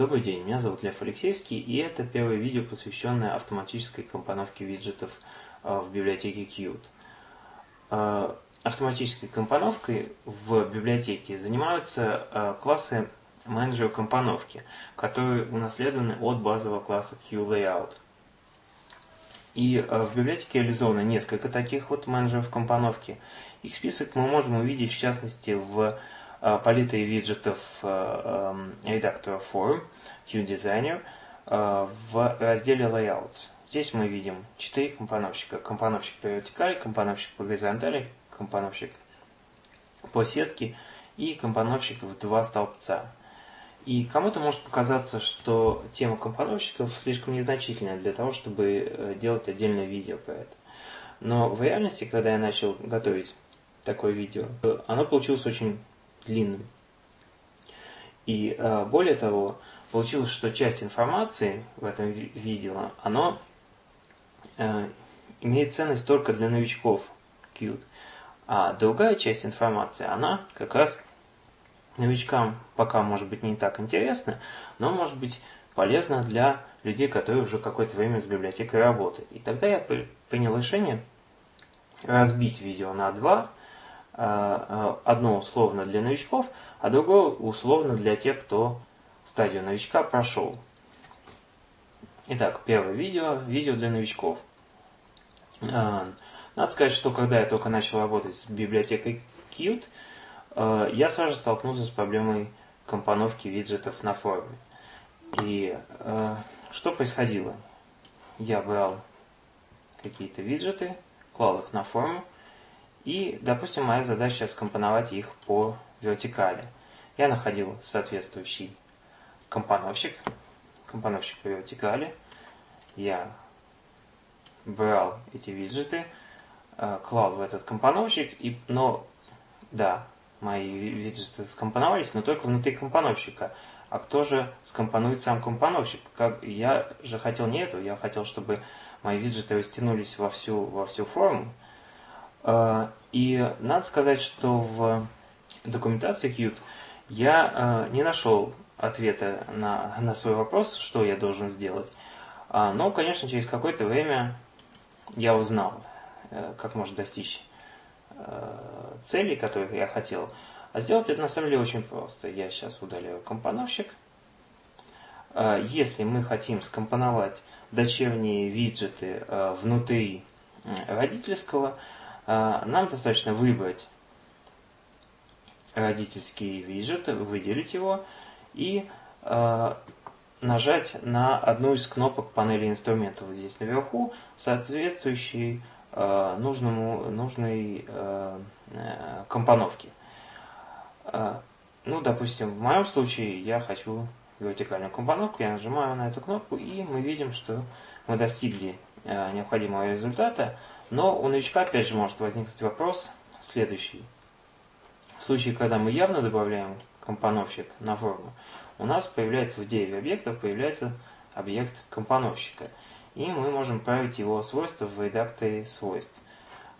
Добрый день, меня зовут Лев Алексеевский, и это первое видео, посвященное автоматической компоновке виджетов э, в библиотеке Qt. Э, автоматической компоновкой в библиотеке занимаются э, классы менеджера компоновки, которые унаследованы от базового класса QLayout. И в библиотеке реализовано несколько таких вот менеджеров компоновки. Их список мы можем увидеть в частности в Э, палитры виджетов э, эм, редактора Form, QDesigner, э, в разделе Layouts. Здесь мы видим четыре компоновщика. Компоновщик по вертикали, компоновщик по горизонтали, компоновщик по сетке и компоновщик в два столбца. И кому-то может показаться, что тема компоновщиков слишком незначительная для того, чтобы делать отдельное видео про это. Но в реальности, когда я начал готовить такое видео, оно получилось очень длинным. И э, более того, получилось, что часть информации в этом видео, оно э, имеет ценность только для новичков Qt. А другая часть информации, она как раз новичкам пока может быть не так интересна, но может быть полезна для людей, которые уже какое-то время с библиотекой работают. И тогда я принял решение разбить видео на два, одно условно для новичков, а другое условно для тех, кто стадию новичка прошел. Итак, первое видео, видео для новичков. Э, надо сказать, что когда я только начал работать с библиотекой Qt, я сразу столкнулся с проблемой компоновки виджетов на форуме. И что происходило? Я брал какие-то виджеты, клал их на форум, и, допустим, моя задача скомпоновать их по вертикали. Я находил соответствующий компоновщик, компоновщик по вертикали. Я брал эти виджеты, э, клал в этот компоновщик, и, но, да, мои виджеты скомпоновались, но только внутри компоновщика. А кто же скомпонует сам компоновщик? Как, я же хотел не это, я хотел, чтобы мои виджеты растянулись во всю, во всю форму, и надо сказать, что в документации Qt я а, не нашел ответа на, на свой вопрос, что я должен сделать. А, но, конечно, через какое-то время я узнал, э, как можно достичь э, целей, которых я хотел. А сделать это на самом деле очень просто. Я сейчас удаляю компоновщик. Если мы хотим скомпоновать дочерние виджеты э, внутри родительского, а, нам достаточно выбрать родительский виджет, выделить его и а, нажать на одну из кнопок панели инструментов вот здесь наверху, соответствующей а, нужному, нужной э, компоновке. Ну, допустим, в моем случае я хочу вертикальную компоновку, я нажимаю на эту кнопку, и мы видим, что мы достигли необходимого результата. Но у новичка опять же может возникнуть вопрос следующий. В случае, когда мы явно добавляем компоновщик на форму, у нас появляется в деве объектов появляется объект компоновщика. И мы можем править его свойства в редакторе свойств.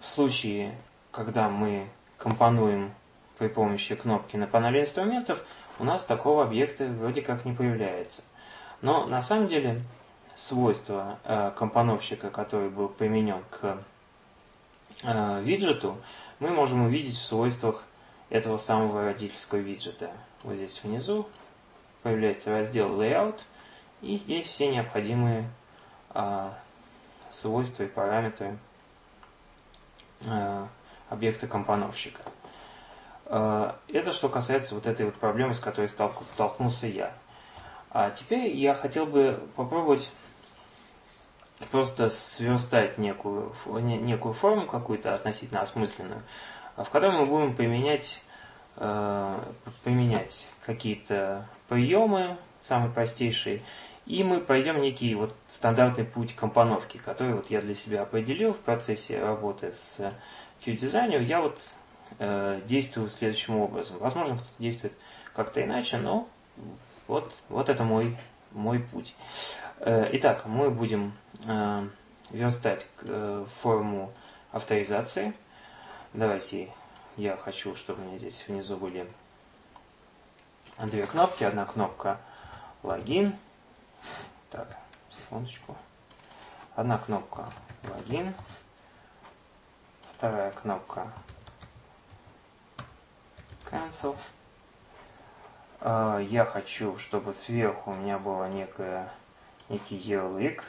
В случае, когда мы компонуем при помощи кнопки на панели инструментов, у нас такого объекта вроде как не появляется. Но на самом деле свойство э, компоновщика, который был применен к виджету, мы можем увидеть в свойствах этого самого родительского виджета. Вот здесь внизу появляется раздел Layout, и здесь все необходимые а, свойства и параметры а, объекта компоновщика. Это что касается вот этой вот проблемы, с которой столкнулся я. А теперь я хотел бы попробовать просто сверстать некую, некую форму какую-то относительно осмысленную, в которой мы будем применять, э, применять какие-то приемы, самые простейшие, и мы пройдем некий вот стандартный путь компоновки, который вот я для себя определил в процессе работы с Q-дизайнером. Я вот э, действую следующим образом. Возможно, кто-то действует как-то иначе, но вот, вот это мой, мой путь. Э, итак, мы будем э, верстать э, форму авторизации. Давайте я хочу, чтобы у меня здесь внизу были две кнопки. Одна кнопка логин. Так, секундочку. Одна кнопка логин. Вторая кнопка cancel. А, я хочу, чтобы сверху у меня было некое, некий ярлык,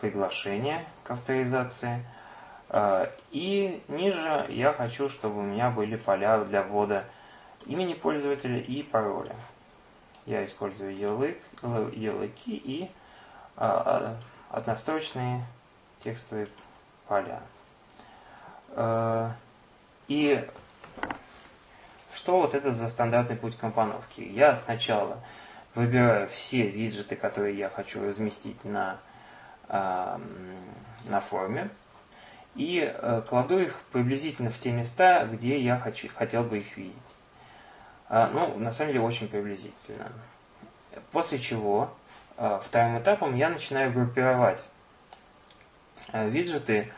приглашение к авторизации. А, и ниже я хочу, чтобы у меня были поля для ввода имени пользователя и пароля. Я использую ярлык, ярлыки и а, однострочные текстовые поля. И что вот это за стандартный путь компоновки? Я сначала выбираю все виджеты, которые я хочу разместить на, э, на форме, и э, кладу их приблизительно в те места, где я хочу, хотел бы их видеть. А, ну, на самом деле, очень приблизительно. После чего э, вторым этапом я начинаю группировать э, виджеты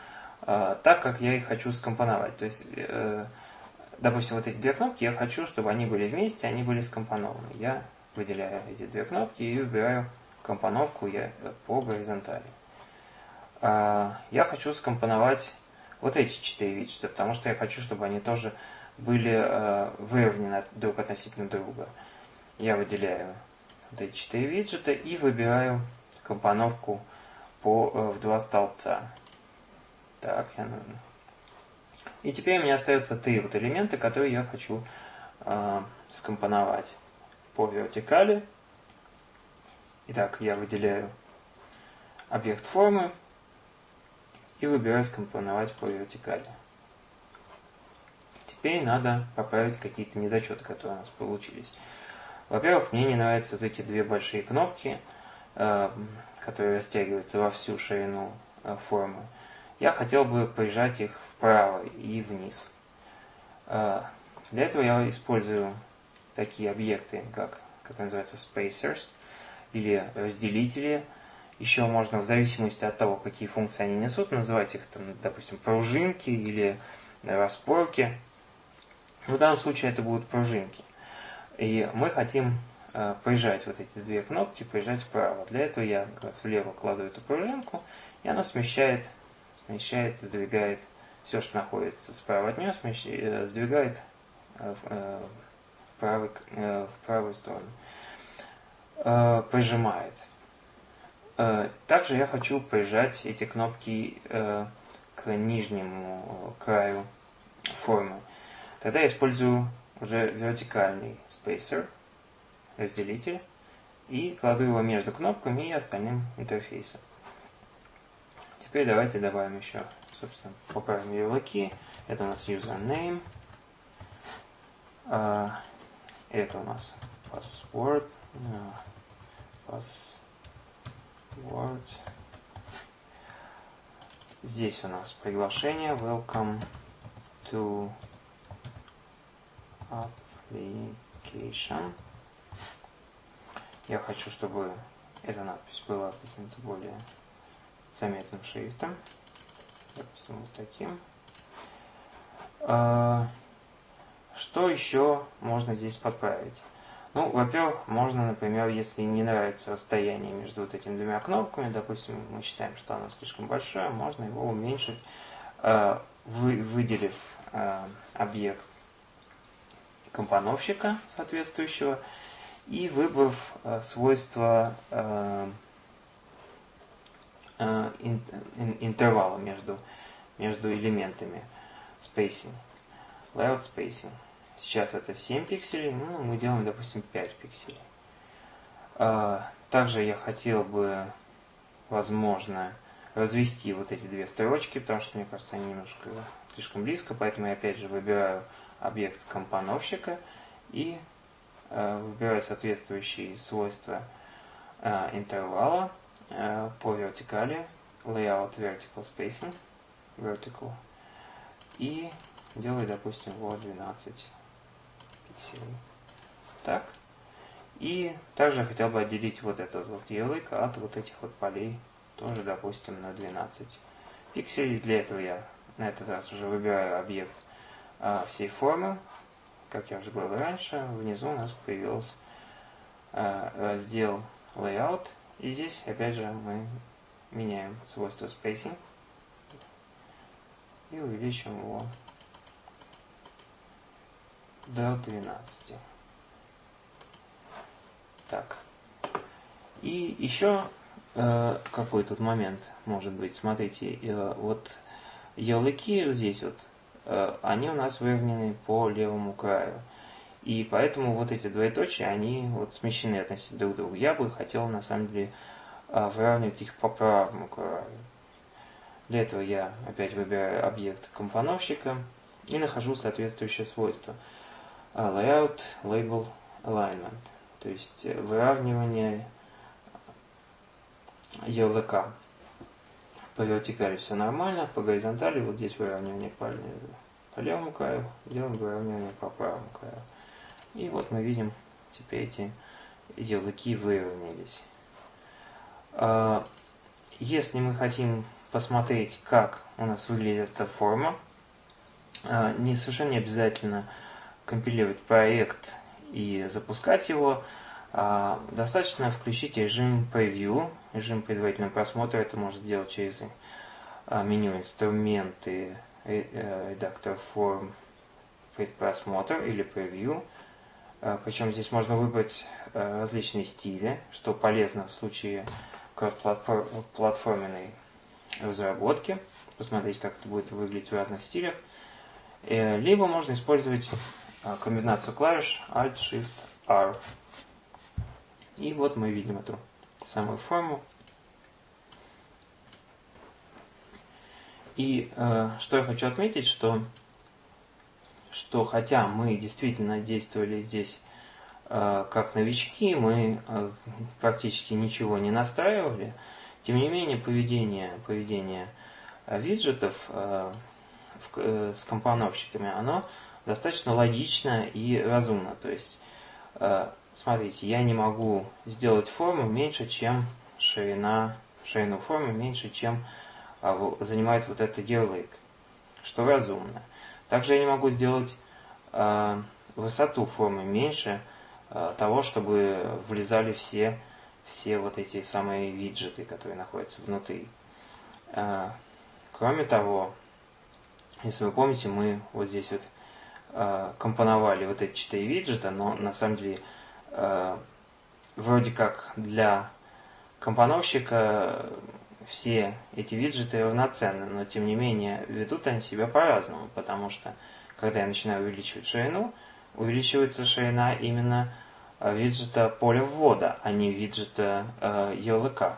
э, так, как я их хочу скомпоновать. То есть э, допустим, вот эти две кнопки, я хочу, чтобы они были вместе, они были скомпонованы. Я выделяю эти две кнопки и выбираю компоновку я, по горизонтали. А, я хочу скомпоновать вот эти четыре виджета, потому что я хочу, чтобы они тоже были а, выровнены друг относительно друга. Я выделяю вот эти четыре виджета и выбираю компоновку по, э, в два столбца. Так, я и теперь меня остаются три вот элемента, которые я хочу э, скомпоновать по вертикали. Итак, я выделяю объект формы и выбираю скомпоновать по вертикали. Теперь надо поправить какие-то недочеты, которые у нас получились. Во-первых, мне не нравятся вот эти две большие кнопки, э, которые растягиваются во всю ширину э, формы. Я хотел бы прижать их вправо и вниз. А, для этого я использую такие объекты, как, которые называются spacers, или разделители. Еще можно, в зависимости от того, какие функции они несут, называть их, там, допустим, пружинки или распорки. В данном случае это будут пружинки. И мы хотим э, прижать вот эти две кнопки, прижать вправо. Для этого я как раз влево кладу эту пружинку, и она смещает, смещает, сдвигает все, что находится справа от нее, э, сдвигает э, э, в, правый, в правую сторону. Прижимает. Также я хочу прижать эти кнопки к нижнему краю формы. Тогда я использую уже вертикальный спейсер, разделитель, и кладу его между кнопками и остальным интерфейсом. Теперь давайте добавим еще собственно, поправим ярлыки. Это у нас username. А, это у нас password. Password. Здесь у нас приглашение. Welcome to application. Я хочу, чтобы эта надпись была каким-то более заметным шрифтом допустим, вот таким. А, что еще можно здесь подправить? Ну, во-первых, можно, например, если не нравится расстояние между вот этими двумя кнопками, допустим, мы считаем, что оно слишком большое, можно его уменьшить, а, выделив а, объект компоновщика соответствующего и выбрав свойства Э, интервала между, между элементами spacing. Layout spacing. Сейчас это 7 пикселей, ну, мы делаем, допустим, 5 пикселей. Э, также я хотел бы, возможно, развести вот эти две строчки, потому что, мне кажется, они немножко слишком близко, поэтому я опять же выбираю объект компоновщика и э, выбираю соответствующие свойства интервала Э, по вертикали, layout vertical spacing, vertical, и делаю, допустим, вот 12 пикселей. Так. И также хотел бы отделить вот этот вот ярлык от вот этих вот полей, тоже, допустим, на 12 пикселей. Для этого я на этот раз уже выбираю объект а, всей формы. Как я уже говорил раньше, внизу у нас появился а, раздел layout. И здесь, опять же, мы меняем свойство spacing и увеличим его до 12. Так. И еще э, какой тут момент может быть. Смотрите, э, вот ярлыки здесь вот, э, они у нас выровнены по левому краю. И поэтому вот эти двоеточия, они вот смещены относительно друг к другу. Я бы хотел, на самом деле, э, выравнивать их по правому краю. Для этого я опять выбираю объект компоновщика и нахожу соответствующее свойство. А, layout, Label, Alignment. То есть э, выравнивание ярлыка. По вертикали все нормально, по горизонтали вот здесь выравнивание по, по левому краю, делаем выравнивание по правому краю. И вот мы видим, теперь эти ярлыки выровнялись. А, если мы хотим посмотреть, как у нас выглядит эта форма. А, не совершенно не обязательно компилировать проект и запускать его. А, достаточно включить режим Preview, режим предварительного просмотра. Это можно сделать через меню инструменты, э, редактор форм, предпросмотр или Preview. Причем здесь можно выбрать различные стили, что полезно в случае платформенной разработки, посмотреть, как это будет выглядеть в разных стилях. Э, либо можно использовать комбинацию клавиш Alt-Shift-R. И вот мы видим эту самую форму. И э, что я хочу отметить, что, что хотя мы действительно действовали здесь э, как новички, мы э, практически ничего не настраивали, тем не менее, поведение, поведение э, виджетов с компоновщиками, оно достаточно логично и разумно. То есть, смотрите, я не могу сделать форму меньше, чем ширина, ширину формы меньше, чем занимает вот этот ярлык, что разумно. Также я не могу сделать высоту формы меньше того, чтобы влезали все все вот эти самые виджеты, которые находятся внутри. А, кроме того, если вы помните, мы вот здесь вот а, компоновали вот эти четыре виджета, но на самом деле а, вроде как для компоновщика все эти виджеты равноценны, но тем не менее ведут они себя по-разному, потому что когда я начинаю увеличивать ширину, увеличивается ширина именно Э, виджета поля ввода, а не виджета э, ярлыка.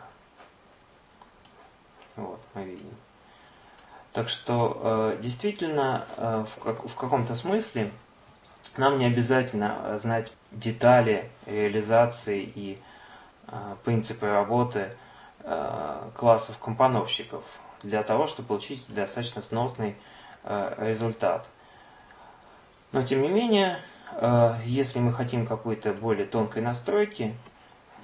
Вот, мы видим. Так что э, действительно э, в, как, в каком-то смысле нам не обязательно знать детали реализации и э, принципы работы э, классов компоновщиков для того, чтобы получить достаточно сносный э, результат. Но тем не менее, Э, если мы хотим какой-то более тонкой настройки,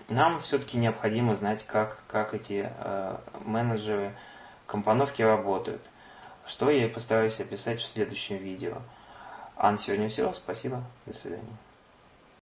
нам все-таки необходимо знать, как, как эти э, менеджеры компоновки работают, что я и постараюсь описать в следующем видео. А на сегодня все. Спасибо. До свидания.